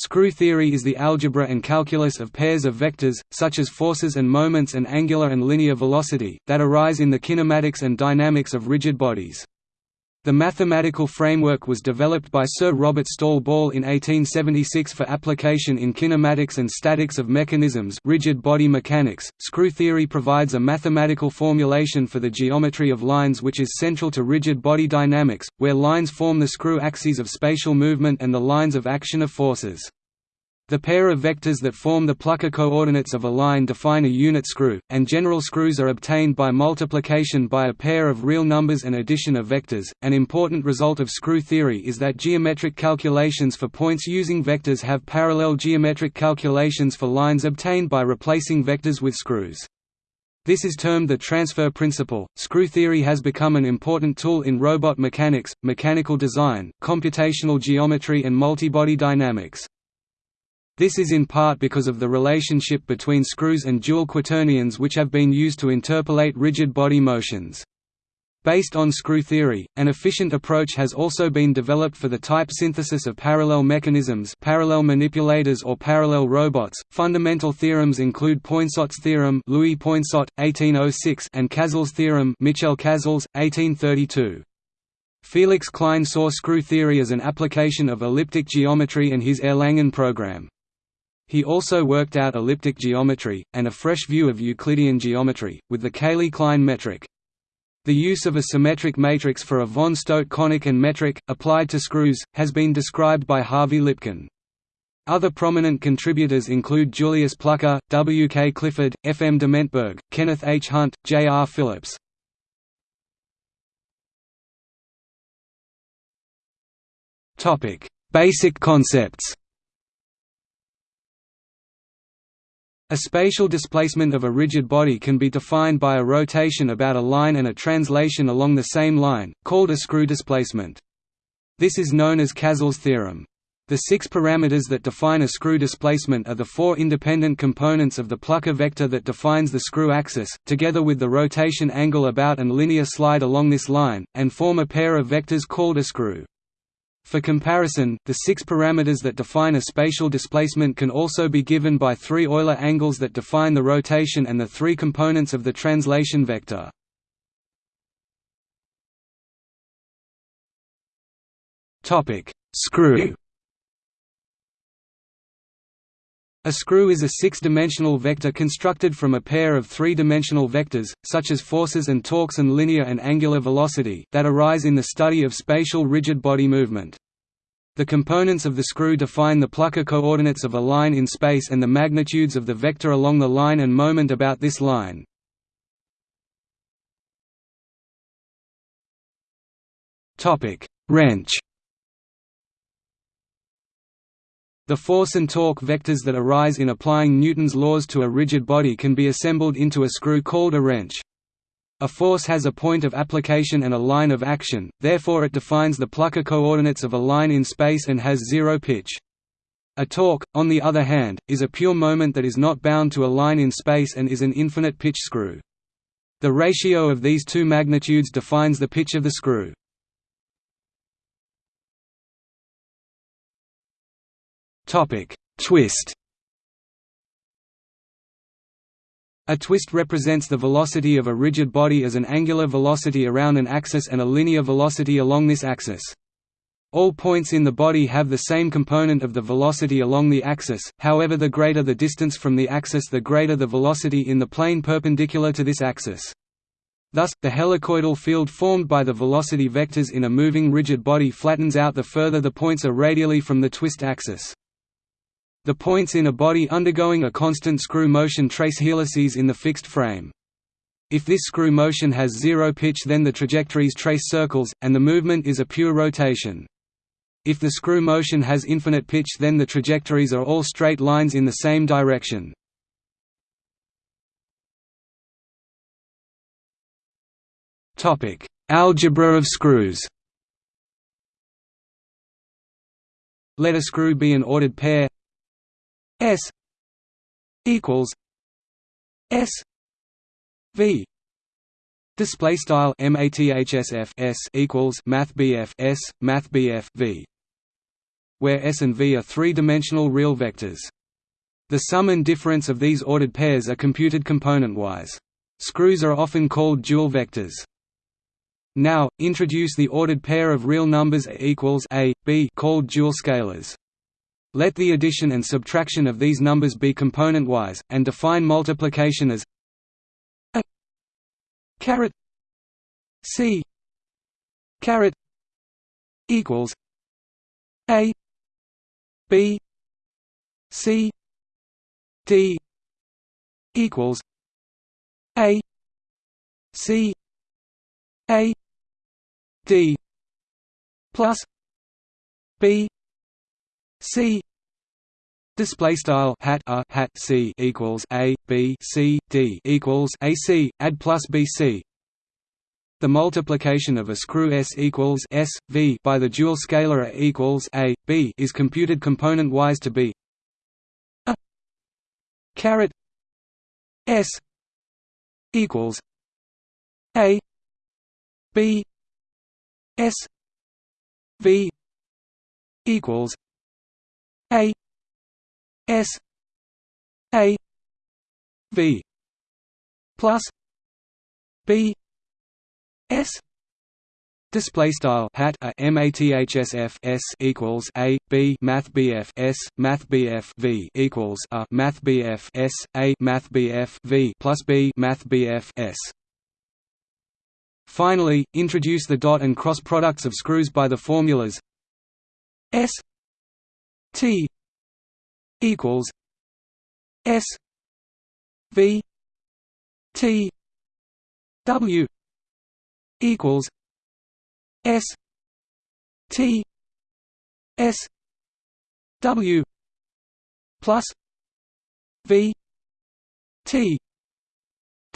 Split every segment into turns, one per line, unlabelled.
Screw theory is the algebra and calculus of pairs of vectors, such as forces and moments and angular and linear velocity, that arise in the kinematics and dynamics of rigid bodies. The mathematical framework was developed by Sir Robert Stawell Ball in 1876 for application in kinematics and statics of mechanisms rigid body mechanics. Screw theory provides a mathematical formulation for the geometry of lines which is central to rigid body dynamics, where lines form the screw axes of spatial movement and the lines of action of forces. The pair of vectors that form the plucker coordinates of a line define a unit screw, and general screws are obtained by multiplication by a pair of real numbers and addition of vectors. An important result of screw theory is that geometric calculations for points using vectors have parallel geometric calculations for lines obtained by replacing vectors with screws. This is termed the transfer principle. Screw theory has become an important tool in robot mechanics, mechanical design, computational geometry, and multibody dynamics. This is in part because of the relationship between screws and dual quaternions which have been used to interpolate rigid body motions. Based on screw theory, an efficient approach has also been developed for the type synthesis of parallel mechanisms, parallel manipulators or parallel robots. Fundamental theorems include Poinsot's theorem, Louis Poinsot, 1806, and Chasles' theorem, Michel Chasles, 1832. Felix Klein saw screw theory as an application of elliptic geometry and his Erlangen program. He also worked out elliptic geometry, and a fresh view of Euclidean geometry, with the Cayley-Klein metric. The use of a symmetric matrix for a von Staudt conic and metric, applied to screws, has been described by Harvey Lipkin. Other prominent contributors include Julius Plucker, W. K. Clifford, F. M. Dimentberg, Kenneth H. Hunt, J. R. Phillips. Basic concepts A spatial displacement of a rigid body can be defined by a rotation about a line and a translation along the same line, called a screw displacement. This is known as Chasles' theorem. The six parameters that define a screw displacement are the four independent components of the plucker vector that defines the screw axis, together with the rotation angle about and linear slide along this line, and form a pair of vectors called a screw. For comparison, the six parameters that define a spatial displacement can also be given by three Euler angles that define the rotation and the three components of the translation vector. Screw A screw is a six-dimensional vector constructed from a pair of three-dimensional vectors, such as forces and torques and linear and angular velocity, that arise in the study of spatial rigid body movement. The components of the screw define the plucker coordinates of a line in space and the magnitudes of the vector along the line and moment about this line. Wrench The force and torque vectors that arise in applying Newton's laws to a rigid body can be assembled into a screw called a wrench. A force has a point of application and a line of action, therefore it defines the plucker coordinates of a line in space and has zero pitch. A torque, on the other hand, is a pure moment that is not bound to a line in space and is an infinite pitch screw. The ratio of these two magnitudes defines the pitch of the screw. Twist A twist represents the velocity of a rigid body as an angular velocity around an axis and a linear velocity along this axis. All points in the body have the same component of the velocity along the axis, however the greater the distance from the axis the greater the velocity in the plane perpendicular to this axis. Thus, the helicoidal field formed by the velocity vectors in a moving rigid body flattens out the further the points are radially from the twist axis. The points in a body undergoing a constant screw motion trace helices in the fixed frame. If this screw motion has zero pitch then the trajectories trace circles, and the movement is a pure rotation. If the screw motion has infinite pitch then the trajectories are all straight lines in the same direction. Algebra of screws Let a screw be an ordered pair S equals S V Display style mathsf s equals math S math V where S and V are three-dimensional real vectors. The sum and difference of these ordered pairs are computed component-wise. Screws are often called dual vectors. Now, introduce the ordered pair of real numbers A equals A, B called dual scalars. Let the addition and subtraction of these numbers be component-wise, and define multiplication as A caret C caret equals A B C D equals A C A D plus B C Display style hat a hat c equals a b c d equals a c add plus b c. The multiplication of a screw s equals s v by the dual scalar a equals a b is computed component-wise to be a caret s equals a b s v equals a S A V plus B S Display style hat a mathsf s equals a b math bf s math bf v equals a math bf s a math bf v plus b math bf s. Finally, introduce the dot and cross products of screws by the formulas s T equals S V T W equals S T S W plus V T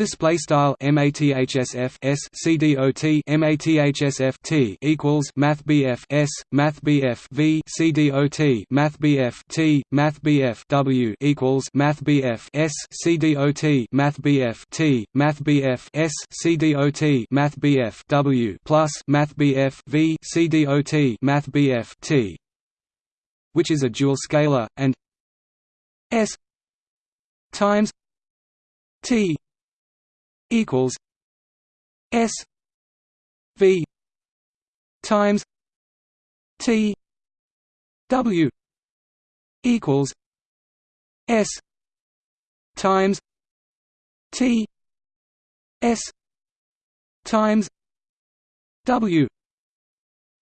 Display style mathsf s cdot mathsf t equals math bf s math bf v cdot math bf t math bf w equals math bf s cdot math bf t math bf s cdot math bf w plus math bf v cdot math bf t, which is a dual scalar and s times t equals S V times T W equals S times T S times W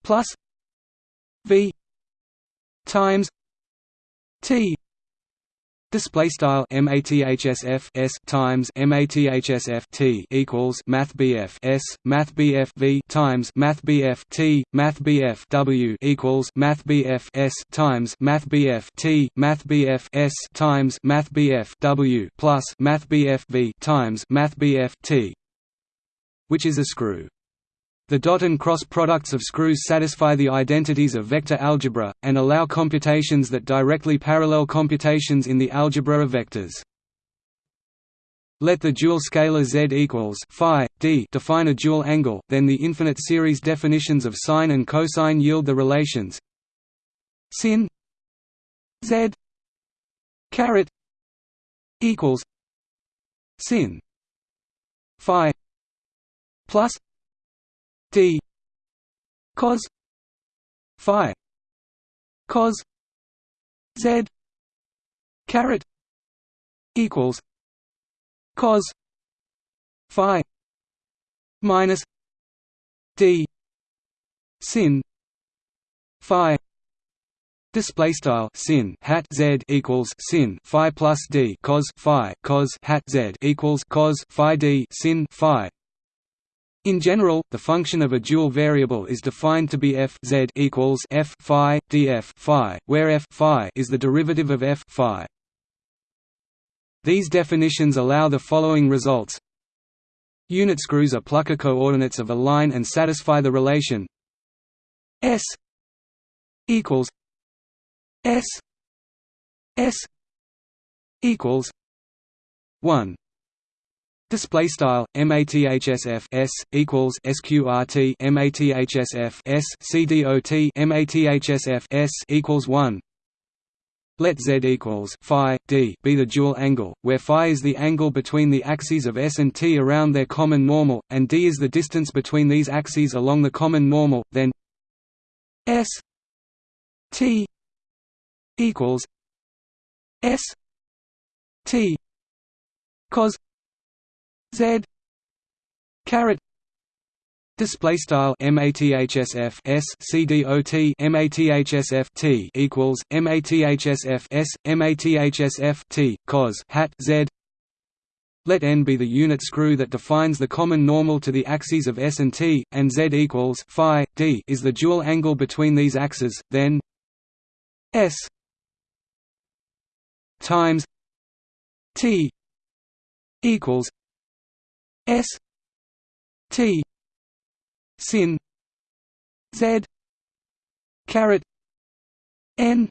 plus V times T Display style mathsf s times mathsf t equals math bf s math bf v times math bf t math bf w equals math bf s times math bf t math bf s times math bf w plus math bf v times math bf t, which is a screw. The dot and cross products of screws satisfy the identities of vector algebra, and allow computations that directly parallel computations in the algebra of vectors. Let the dual scalar z equals phi d define a dual angle, then the infinite series definitions of sine and cosine yield the relations sin z caret equals sin phi plus d cos phi cos z caret equals cos phi minus d sin phi Display style sin hat z equals sin phi plus d cos phi cos hat z equals cos phi d sin phi in general, the function of a dual variable is defined to be f z equals f phi df phi, where f phi is the derivative of f phi. These definitions allow the following results. Unit screws are Plucker coordinates of a line and satisfy the relation s equals s s equals 1 Display style mathsf s equals sqrt mathsf s cdot mathsf s equals one. Let z equals phi d be the dual angle, where phi is the angle between the axes of s and t around their common normal, and d is the distance between these axes along the common normal. Then s t equals s t cos z caret display style mathsf s cdot mathsf t equals mathsf s mathsf t cos hat z let n be the unit screw that defines the common normal to the axes of s and t, and z equals phi d is the dual angle between these axes. Then s times t equals S T sin Z caret N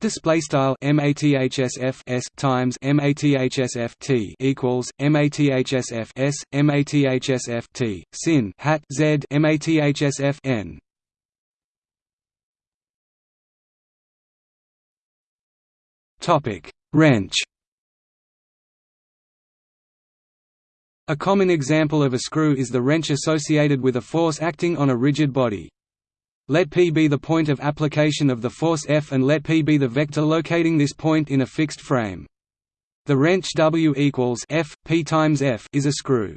Display style mathsf s times mathsf t equals mathsf s mathsf t sin hat z mathsf n. Topic wrench. A common example of a screw is the wrench associated with a force acting on a rigid body. Let P be the point of application of the force F and let P be the vector locating this point in a fixed frame. The wrench W equals F, P times F is a screw.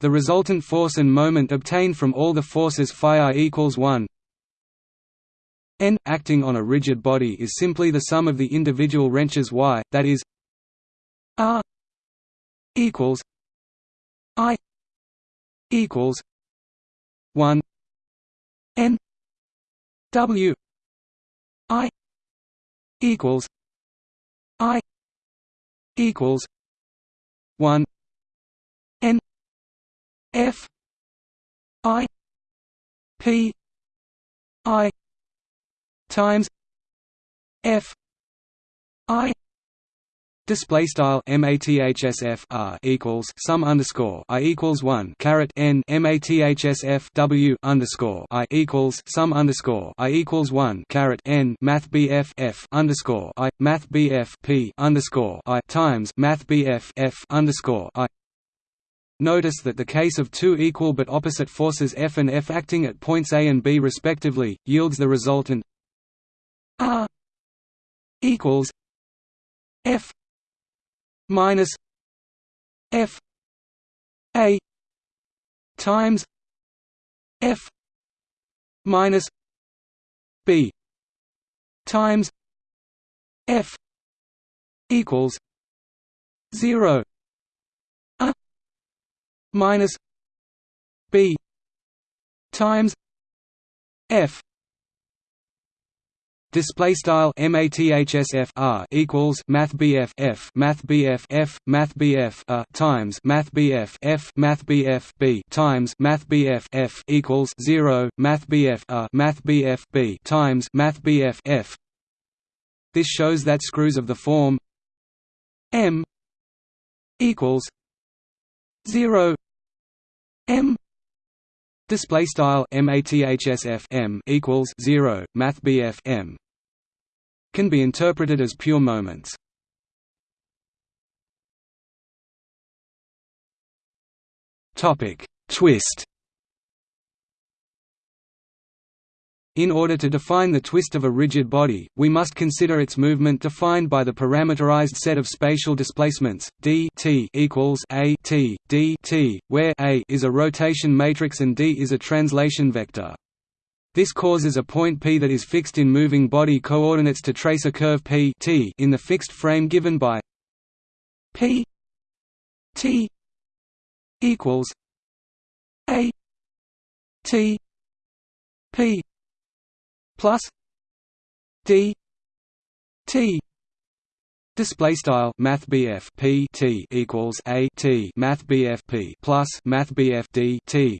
The resultant force and moment obtained from all the forces phi equals 1 n acting on a rigid body is simply the sum of the individual wrenches y, that is r equals I equals one N W I equals I equals one N F I P I times F I Display style mathsf r equals sum underscore i equals one caret n mathsf w underscore i equals sum underscore i equals one caret n math bf f underscore i math bf p underscore i times math bf f underscore i. Notice that the case of two equal but opposite forces F and F acting at points A and B respectively yields the resultant R equals F minus F A times F minus B times F equals zero A minus B times F Display style mathsf r equals math bf f math bf f math bf a times math bf f math bf b times math bf f equals zero math bf a math bf b times math bf f. This shows that screws of the form m equals zero m Display style mathsf m equals zero math bf m can be interpreted as pure moments. Topic: Twist. In order to define the twist of a rigid body, we must consider its movement defined by the parameterized set of spatial displacements d t equals a t d t, where a is a rotation matrix and d is a translation vector. This causes a point P that is fixed in moving body coordinates to trace a curve P t in the fixed frame given by P t equals a t p plus d t Display style Math BF P T equals A T Math BF P plus Math BF D T.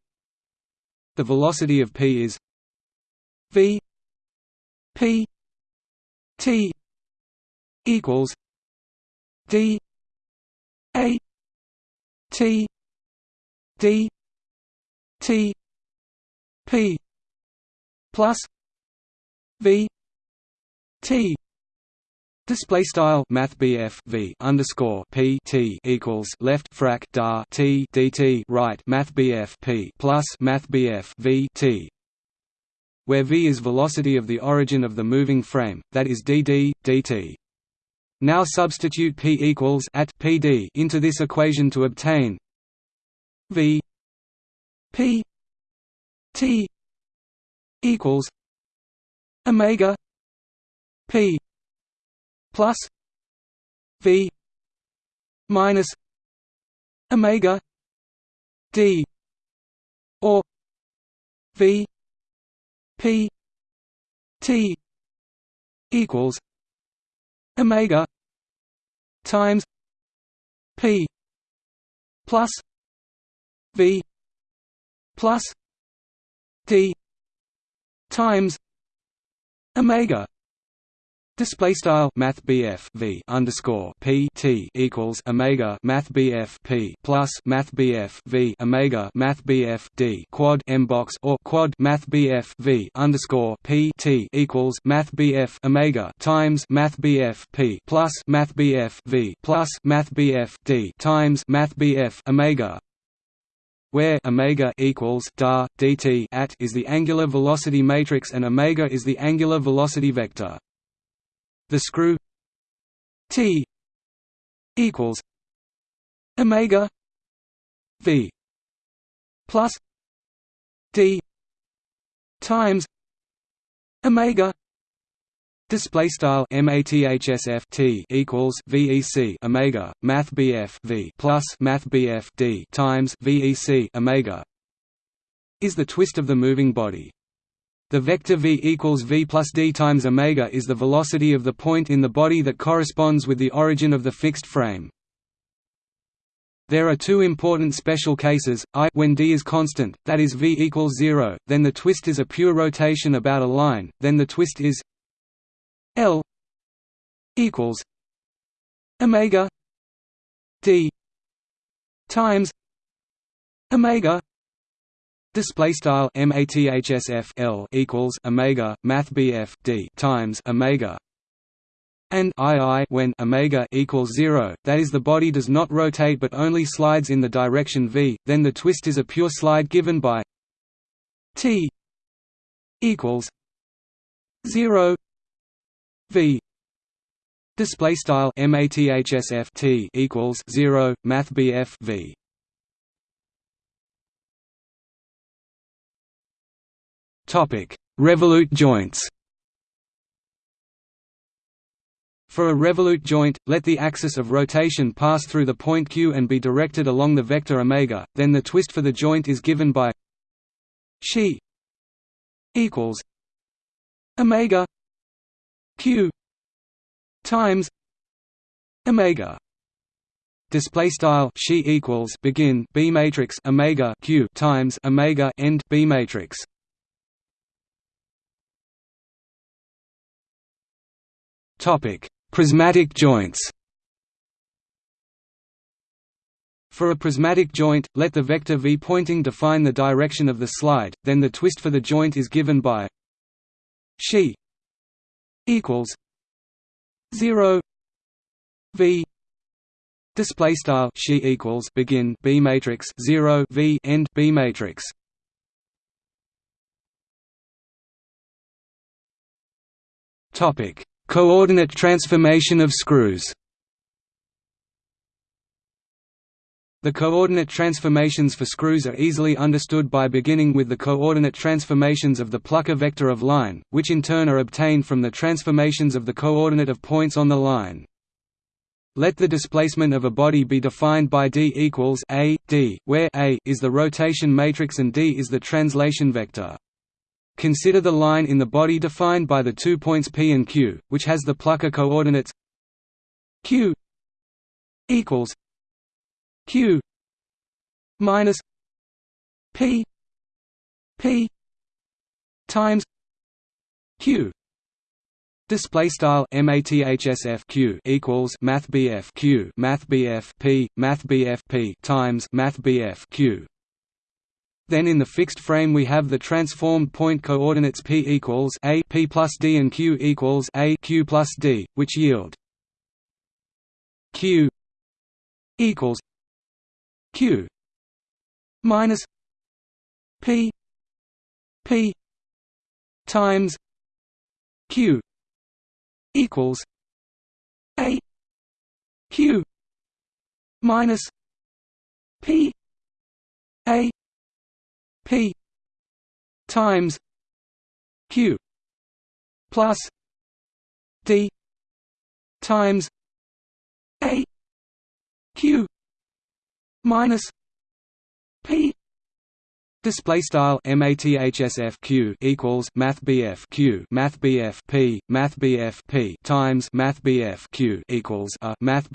The velocity of P is V P T equals D A T D T P plus V T Display style Math V underscore P T equals left frac dar T DT right Math P plus Math V T where v is velocity of the origin of the moving frame, that is dd, dt. Now substitute p equals at pd into this equation to obtain v p t equals omega p plus v minus omega d or v P T equals Omega times P plus V plus D times Omega Display style Math BF V underscore P T equals Omega Math P plus Math V Omega Math D quad M box or quad Math BF V underscore P T equals Math BF Omega times Math BF P plus Math BF V plus Math D times Math BF Omega where omega equals dar dt at is the angular velocity matrix and omega is the angular velocity vector. The screw T equals Omega V plus D times Omega Display style mathsf t equals vec omega math bf v plus math bf d times vec omega is the twist of the moving body. The vector v equals v plus d times omega is the velocity of the point in the body that corresponds with the origin of the fixed frame. There are two important special cases, i when d is constant, that is v equals 0, then the twist is a pure rotation about a line, then the twist is l equals omega d times omega Display style mathsf L equals omega math BF D times omega and II when omega equals zero, that is the body does not rotate but only slides in the direction v. Then the twist is a pure slide given by t equals zero v. Display style mathsf T equals zero math BF v. Topic: Revolute joints. For a revolute joint, let the axis of rotation pass through the point Q and be directed along the vector omega, then the twist for the joint is given by she equals omega q times omega display style she equals begin b matrix omega q times omega end b matrix Topic: Prismatic joints. For a prismatic joint, let the vector v pointing define the direction of the slide, then the twist for the joint is given by she equals 0 v display style she equals begin b matrix 0 v end b matrix. Topic Coordinate transformation of screws The coordinate transformations for screws are easily understood by beginning with the coordinate transformations of the Plucker vector of line, which in turn are obtained from the transformations of the coordinate of points on the line. Let the displacement of a body be defined by d equals a, d, where a is the rotation matrix and d is the translation vector. Consider the line in the body defined by the two points P and Q, which has the Plucker coordinates Q equals Q minus P P times Q Display style mathsf q equals math bf q math bf p math bf p times math bf q. Then in the fixed frame we have the transformed point coordinates p equals a p plus d and q equals a q plus d, which yield q equals q minus p p times q equals a q minus p a p times q plus d times a q minus p Display style mathsf q equals math q math p math p times math q equals a math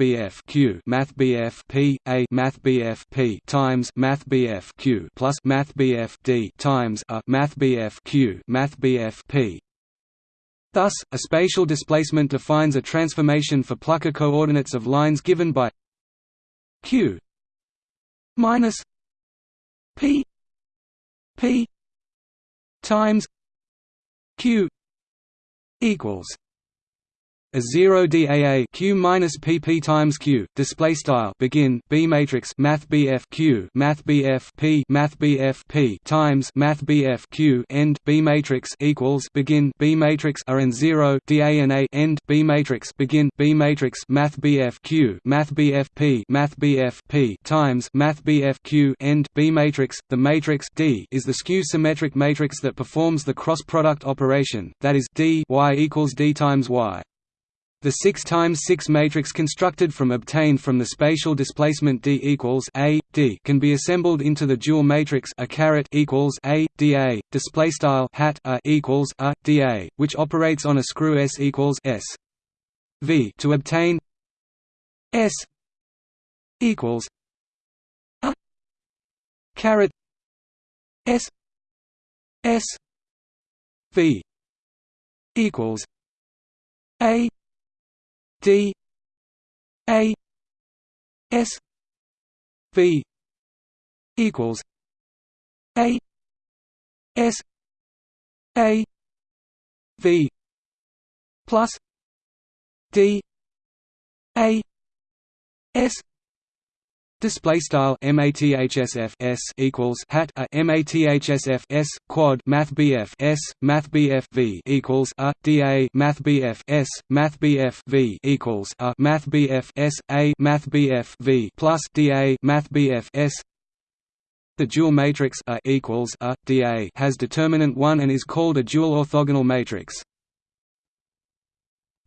q math p a math p times math q plus math d times a math q math p. Thus, a spatial displacement defines a transformation for Plucker coordinates of lines given by q minus p P times Q equals a 0 daa q minus pp times q display style begin b matrix math bf q math bf p math bf p times math bf q end b matrix equals begin b matrix r and 0 dana end b matrix begin b matrix math bf q math bf p math bf p times math bf q end b matrix the matrix d is the skew symmetric matrix that performs the cross product operation that is d y equals d times y the 6 times 6 matrix constructed from obtained from the spatial displacement D equals A D can be assembled into the dual matrix A caret equals A DA display style hat A equals A DA which operates on a screw S equals S. V to obtain S equals A caret S S V equals A D A S V equals A S A V plus D A S Display style mathsf s equals hat a mathsf s quad math bf s math bf v equals a da math bf s math bf v equals a math bf s a math bf v plus da math bf s. The dual matrix A equals a da has determinant one and is called a dual orthogonal matrix.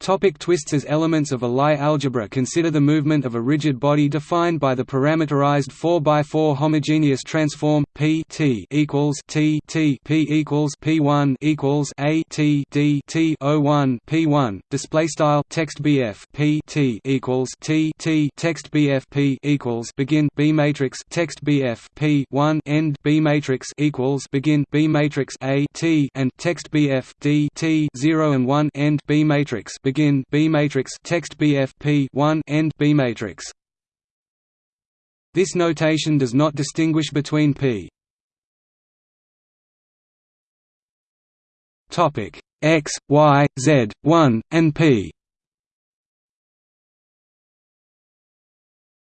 Topic twists As elements of a Lie algebra consider the movement of a rigid body defined by the parameterized 4x4 homogeneous transform P T equals T T P equals P1 equals A T D T O1 P1 display style text BF P T equals T T text BF P equals begin B matrix text BF P 1 end B matrix equals begin B matrix A T and text BF D T 0 and 1 end B matrix begin B matrix text BFP 1 end B matrix. This notation does not distinguish between P topic X, Y, Z, 1, and P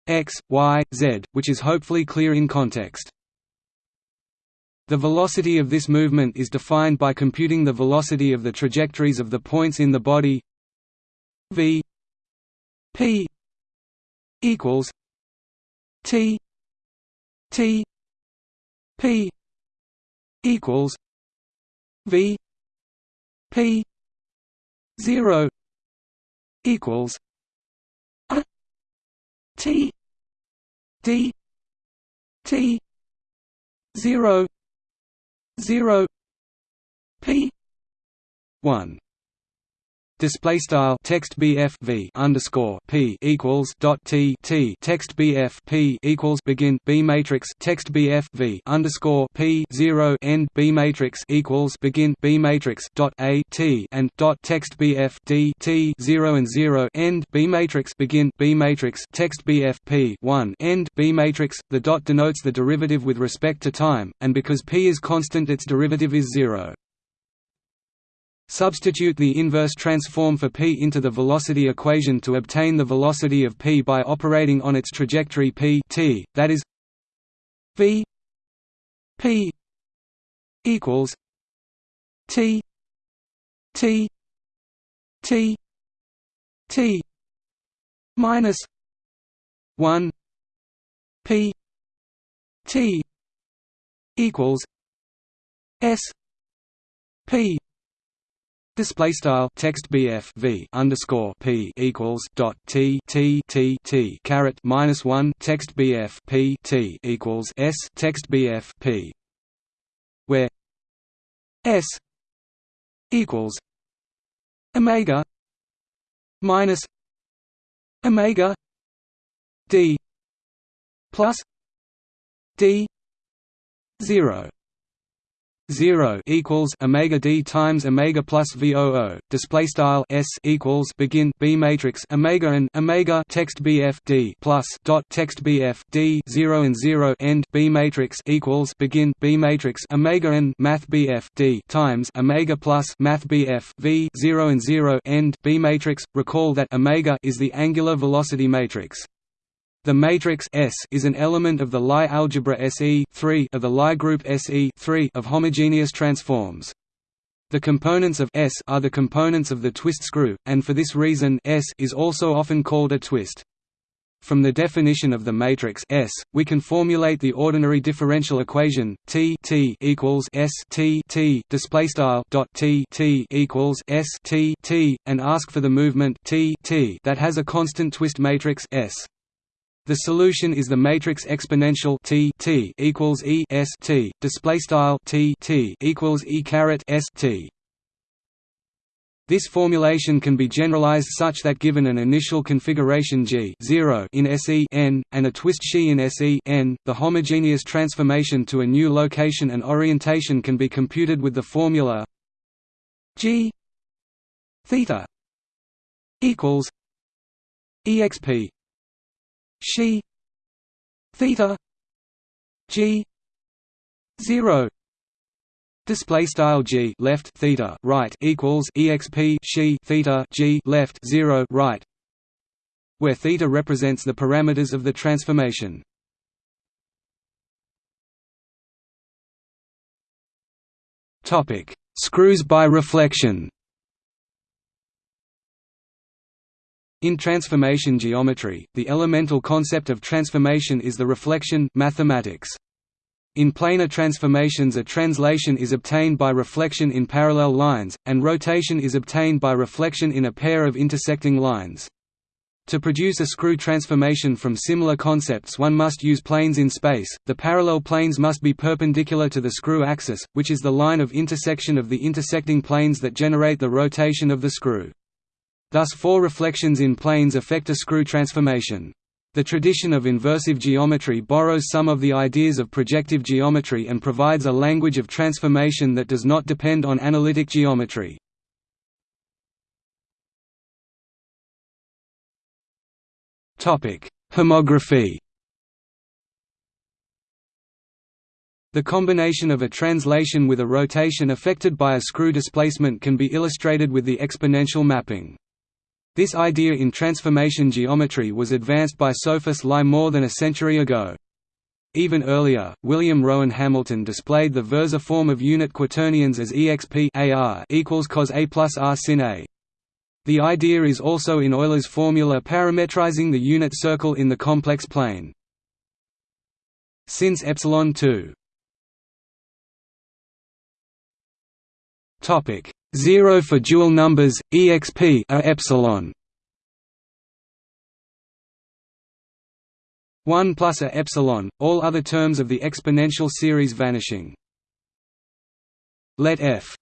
X, Y, Z, which is hopefully clear in context. The velocity of this movement is defined by computing the velocity of the trajectories of the points in the body V P equals T T P equals V P zero equals a T D T zero zero P one Display style text BF v underscore P equals dot T T text BF P equals begin B matrix text BF v underscore P zero end B matrix equals begin B matrix dot A T and dot text BF D T zero and zero end B matrix begin B matrix text BF P one end B matrix the dot denotes the derivative with respect to time, and because P is constant its derivative is zero. Substitute the inverse transform for p into the velocity equation to obtain the velocity of p by operating on its trajectory p t, that is v p equals t t t t minus 1 p t equals s p Display style text BF V underscore P equals dot T T T T caret minus one text BF P T equals S text BF P where S equals Omega minus Omega D plus D zero 0 equals omega d times omega plus voo display style s equals begin b matrix omega and omega text bf d plus dot text bf d 0 and 0 end b matrix equals begin b matrix omega and math bf d times omega plus math bf v 0 and 0 end b matrix recall that omega is the angular velocity matrix the matrix S is an element of the Lie algebra SE of the Lie group SE of homogeneous transforms. The components of S are the components of the twist screw, and for this reason S is also often called a twist. From the definition of the matrix S, we can formulate the ordinary differential equation T T equals S T T display style dot T T equals S T T and ask for the movement T T that has a constant twist matrix S. The solution is the matrix exponential T T equals E S T display style T T equals E caret S T. This formulation can be generalized such that given an initial configuration G 0 in SE n, and a twist xi in SE n, the homogeneous transformation to a new location and orientation can be computed with the formula G theta equals exp she theta g 0 display style g left theta right equals exp she theta g left 0 right where theta represents the parameters of the transformation. Topic screws by reflection In transformation geometry, the elemental concept of transformation is the reflection mathematics. In planar transformations a translation is obtained by reflection in parallel lines, and rotation is obtained by reflection in a pair of intersecting lines. To produce a screw transformation from similar concepts one must use planes in space, the parallel planes must be perpendicular to the screw axis, which is the line of intersection of the intersecting planes that generate the rotation of the screw. Thus four reflections in planes affect a screw transformation. The tradition of inversive geometry borrows some of the ideas of projective geometry and provides a language of transformation that does not depend on analytic geometry. Homography The combination of a translation with a rotation affected by a screw displacement can be illustrated with the exponential mapping. This idea in transformation geometry was advanced by Sophus Lie more than a century ago. Even earlier, William Rowan Hamilton displayed the versor form of unit quaternions as exp ar equals cos a plus r sin a. The idea is also in Euler's formula parametrizing the unit circle in the complex plane. Since epsilon 2 topic 0 for dual numbers, exp a epsilon. 1 plus a epsilon, all other terms of the exponential series vanishing. Let f.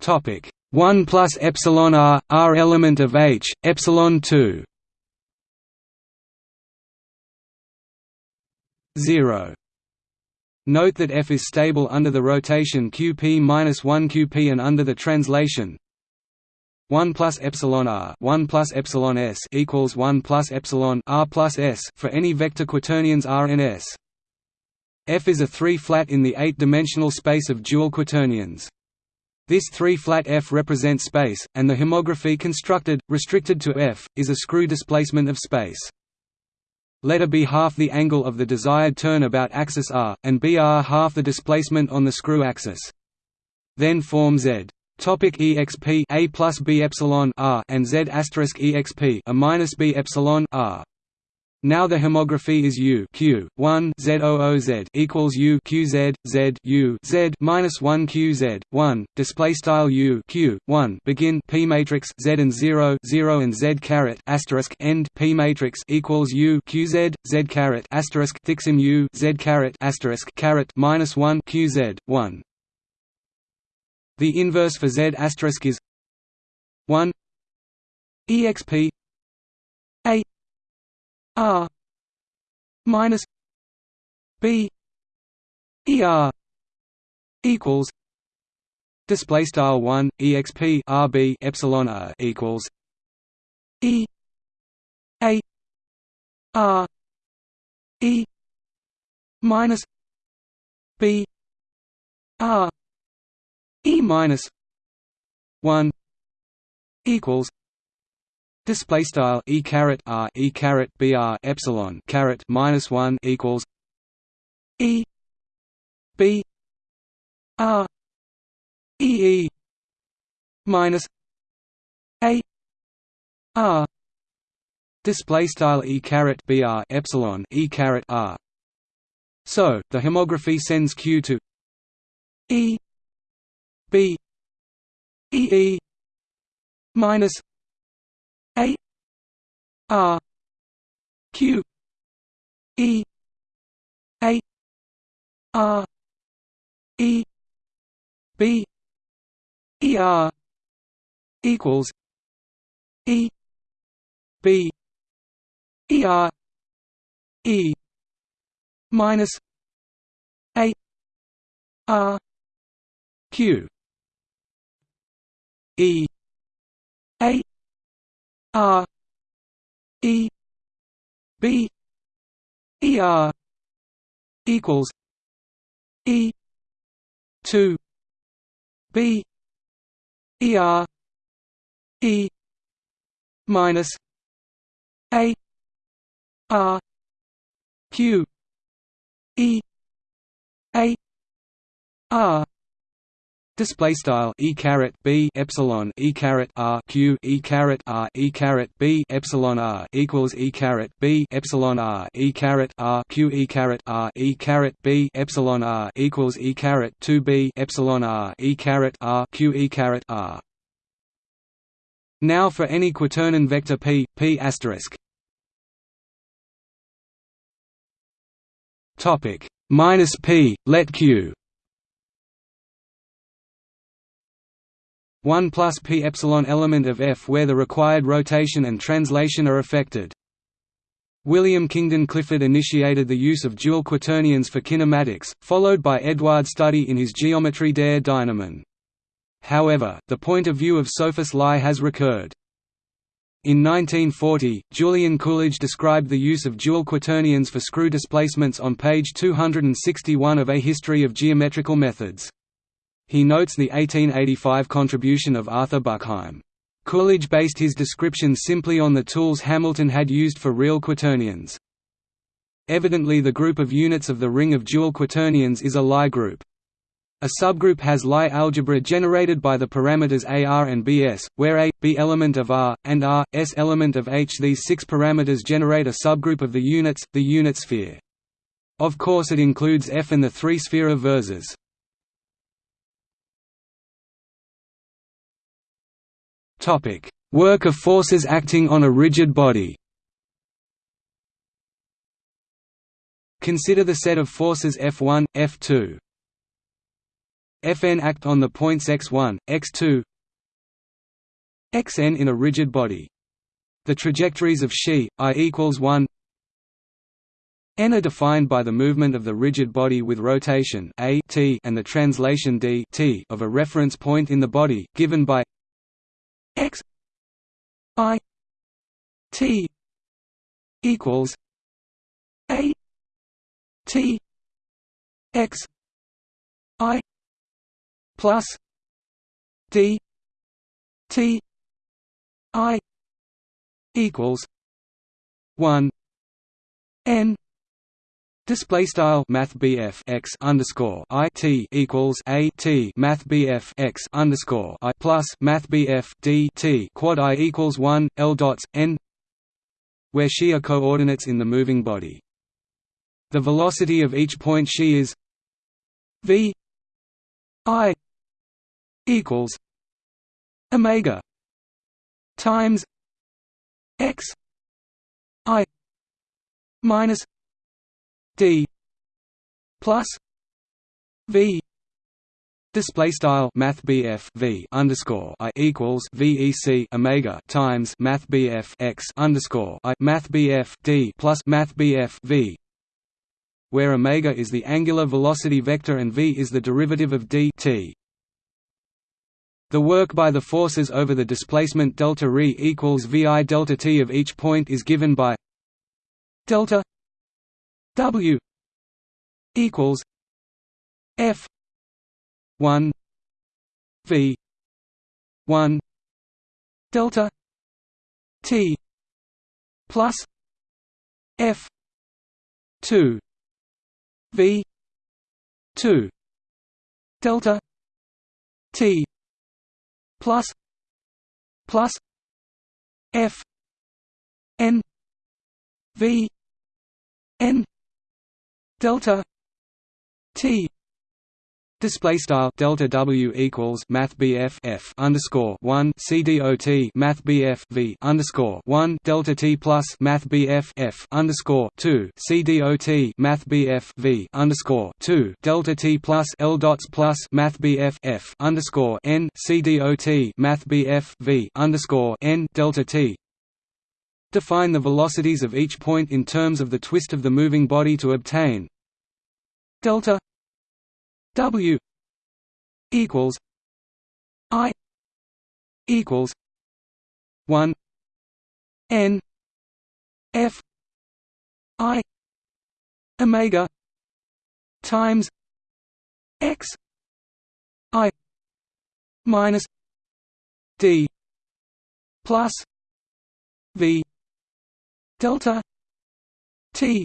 Topic. 1 plus epsilon r r element of H epsilon 2 0 Note that F is stable under the rotation qp-1 qp and under the translation 1 plus epsilon r 1 plus epsilon s equals 1 plus epsilon r plus s for any vector quaternions r and s. F is a 3 flat in the 8-dimensional space of dual quaternions. This 3-flat F represents space, and the homography constructed, restricted to F, is a screw displacement of space. Let A be half the angle of the desired turn about axis r, and B r half the displacement on the screw axis. Then form Z. Topic exp a plus b epsilon r and z asterisk exp a minus b epsilon r. Now the homography is U Q one Z O O Z equals U Q Z Z U Z minus one Q Z one display style U Q one begin P matrix Z and zero zero and Z caret asterisk end P matrix equals U Q Z Z caret asterisk thixim U Z caret asterisk caret minus one Q Z one. The inverse for Z asterisk is one exp a R minus B ER equals display style 1 exp rb epsilon r equals e a r e minus b r e minus 1 equals Display style e caret r e caret br epsilon caret minus one equals e b r e e minus a r display style e caret br epsilon e caret r. So the homography sends q to e b e e minus a R Q E A R E B E R equals E B E R E minus A R Q E A R E B E R equals E two B E R E minus A R Q E A R Display style e caret b epsilon e caret r q e caret r e caret b epsilon r equals e caret b epsilon r e caret r q e caret r e caret b epsilon r equals e caret two b epsilon r e caret r q e caret r. Now for any quaternion vector p p asterisk. Topic minus p let q 1 plus p epsilon element of F where the required rotation and translation are affected. William Kingdon Clifford initiated the use of dual quaternions for kinematics, followed by Eduard Study in his Geometrie der Dynamen. However, the point of view of Sophus Lie has recurred. In 1940, Julian Coolidge described the use of dual quaternions for screw displacements on page 261 of A History of Geometrical Methods. He notes the 1885 contribution of Arthur Buchheim. Coolidge based his description simply on the tools Hamilton had used for real quaternions. Evidently the group of units of the ring of dual quaternions is a Lie group. A subgroup has Lie algebra generated by the parameters AR and BS, where A, B element of R, and R, S element of H. These six parameters generate a subgroup of the units, the unit sphere. Of course it includes F and the three sphere of versors. Work of forces acting on a rigid body. Consider the set of forces F1, F2. Fn act on the points x1, x2, xn in a rigid body. The trajectories of xi, i equals 1 n are defined by the movement of the rigid body with rotation a t and the translation d t of a reference point in the body, given by x i t equals a t x i plus d t i equals 1 n Display style Math x underscore I T equals A T Math x underscore I plus Math D T quad I equals one L dots N where she are coordinates in the moving body. The velocity of each point she is V I equals Omega times X I minus d plus v Display style Math V underscore I equals VEC Omega times Math X underscore I Math D plus Math V where omega is the angular velocity vector and v is the derivative of d t. The work by the forces over the displacement delta re equals vi delta t of each point is given by delta W equals F one V one delta T plus F two V two delta T plus plus F N V N delta t Display style delta W equals Math F underscore one C D O T Math V underscore one delta T plus Math F underscore two C D O T Math V underscore two delta T plus L dots plus Math F underscore N C D O T Math V underscore N delta T Define the velocities of each point in terms of the twist of the moving body to obtain delta W equals I equals one N F I Omega times X I minus D plus V delta t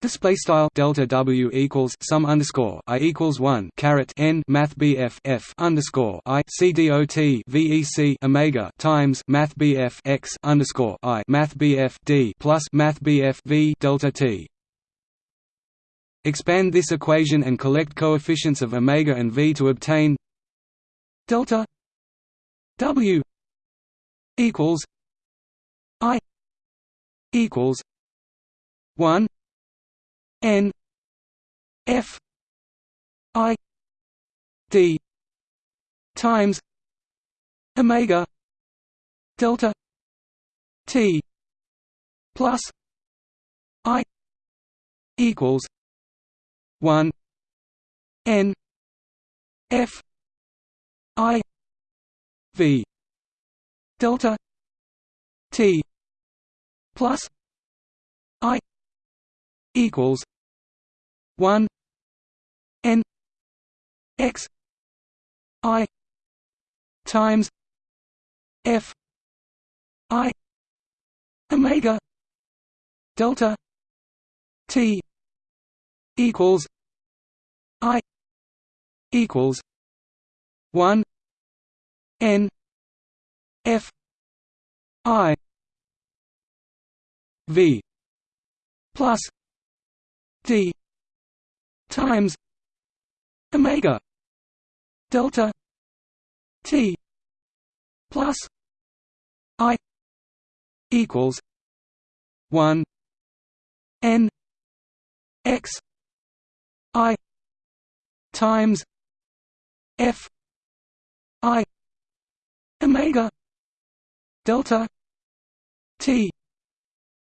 Display style delta W equals sum underscore I equals one caret N Math BF F underscore I C D O T VEC Omega times Math BF X underscore I Math BF D plus Math BF V delta T. Expand this equation and collect coefficients of omega and V to obtain delta W equals I equals one N F I D times Omega delta T plus I equals one N F I V delta T plus I equals one N X I times F I Omega delta T equals I equals one N F I V plus D times Omega delta T plus I equals one N X I times F I omega delta T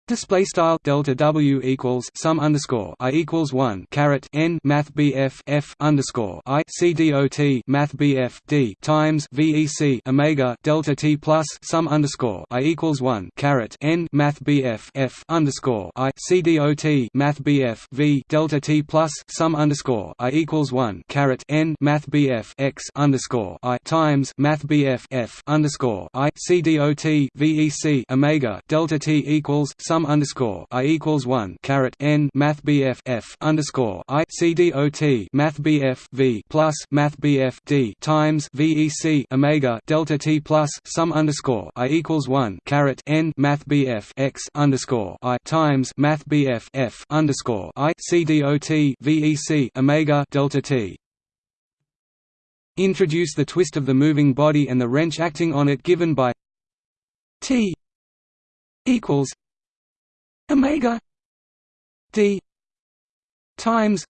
Display style delta W equals sum underscore I equals one caret N Math BF F underscore I C D O T Math BF D times VEC Omega delta T plus sum underscore I equals one caret N Math BF F underscore I C D O T Math BF V delta T plus sum underscore I equals one caret N Math BF X underscore I times Math BF F underscore I C D O T VEC Omega delta T equals sum sum underscore i equals one caret n math bf f underscore i c d o t math bf v plus math bf d times vec omega delta t plus sum underscore i equals one caret n math bf x underscore i times math bf f underscore i c d o t vec omega delta t. Introduce the twist of the moving body and the wrench acting on it given by T equals omega d times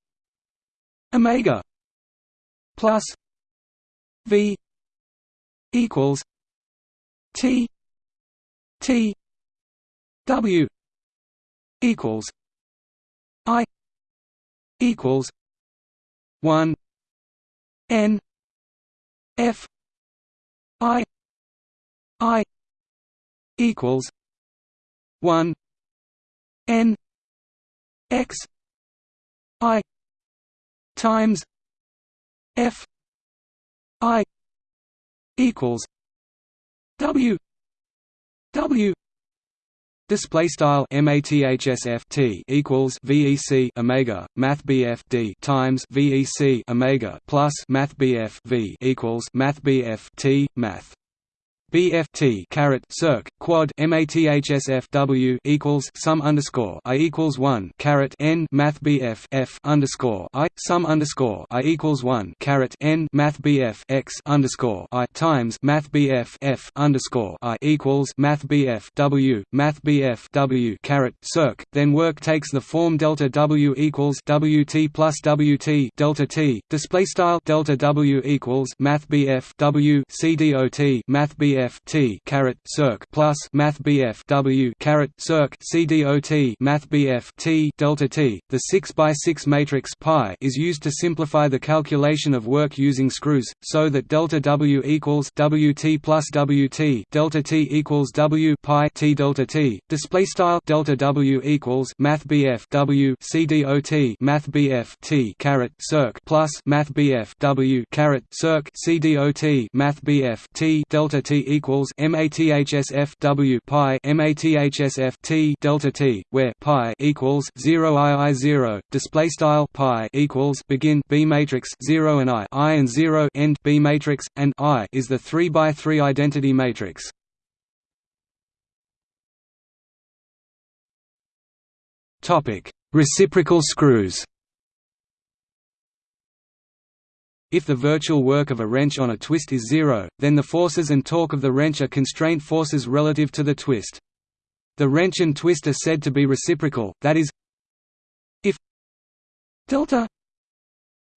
omega plus v equals t t w equals i equals 1 n f i i equals 1 n x i times f i equals w w Display style mathsf t equals vec omega math bf d times vec omega plus math bf v equals math bf t math BFT caret circ quad mathsfw equals sum underscore i equals one caret n math BF f underscore i sum underscore i equals one caret n math BF x underscore i times math BF f underscore i equals math BF w math BF w caret circ. Then work takes the form delta w equals wt plus wt delta t display style delta w equals math BF w c dot math BF BF T caret circ plus Math BF W caret circ CDOT Math BF T delta T. The 6 by 6 matrix pi is used to simplify the calculation of work using screws, so that delta W equals WT plus WT delta T equals W pi T delta T. Display style delta W equals Math BF W CDOT Math BF T caret circ plus Math BF W caret circ CDOT Math BF T delta T equals mathsf w pi mathsf t delta t, where pi equals zero i i zero. Display style pi equals begin b matrix zero and i i and zero end b matrix, and i is the three by three identity matrix. Topic: Reciprocal screws. If the virtual work of a wrench on a twist is zero, then the forces and torque of the wrench are constraint forces relative to the twist. The wrench and twist are said to be reciprocal, that is, if delta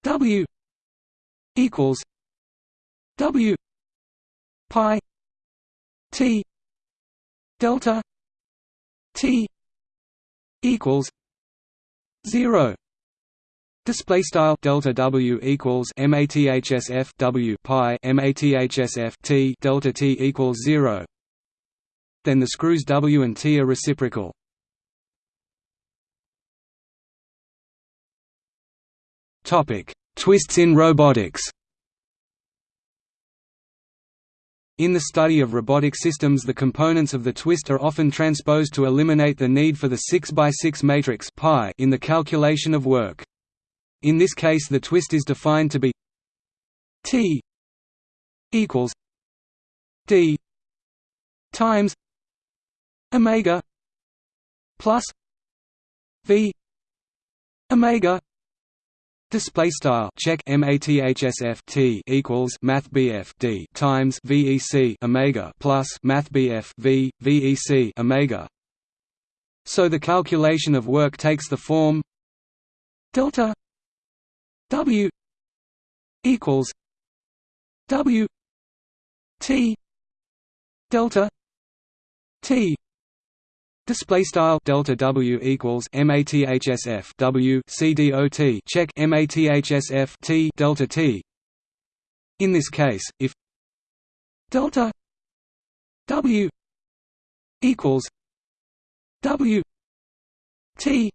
W equals W pi T delta T equals zero Display style delta W equals mathsf W pi mathsf T delta T equals zero. Then the screws W and T are reciprocal. Topic: Twists in robotics. In the study of robotic systems the components of the twist are often transposed to eliminate the need for the 6 by 6 matrix in the calculation of work. In this case the twist is defined to be T equals D times Omega plus V Omega Display style check mathsf t equals math d times vec omega plus math bf v vec omega. So the calculation of work takes the form delta W equals W T delta T. Display style delta W equals mathsf W C D O T. Check mathsf T delta T. In this case, if delta W equals W T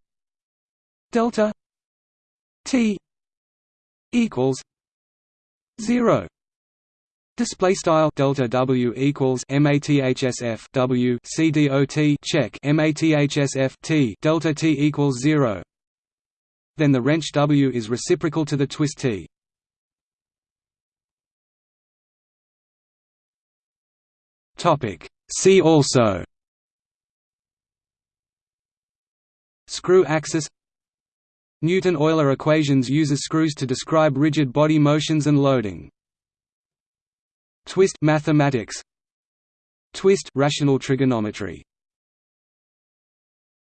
delta T equals zero Display style delta W equals mathsf W C D O T check mathsf T delta T equals zero. Then the wrench W is reciprocal to the twist T. Topic See also Screw axis Newton-Euler equations uses screws to describe rigid body motions and loading. Twist mathematics. Twist rational trigonometry